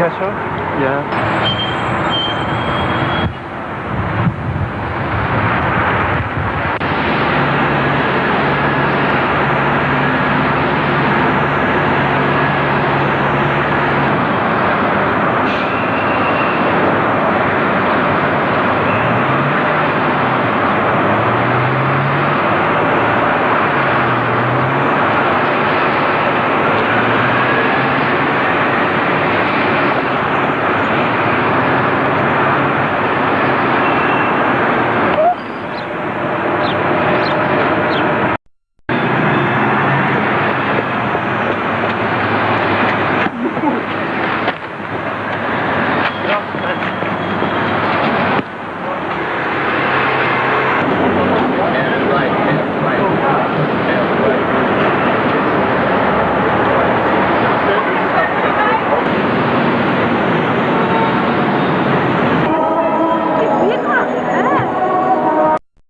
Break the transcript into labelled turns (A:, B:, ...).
A: Picasso? Yeah.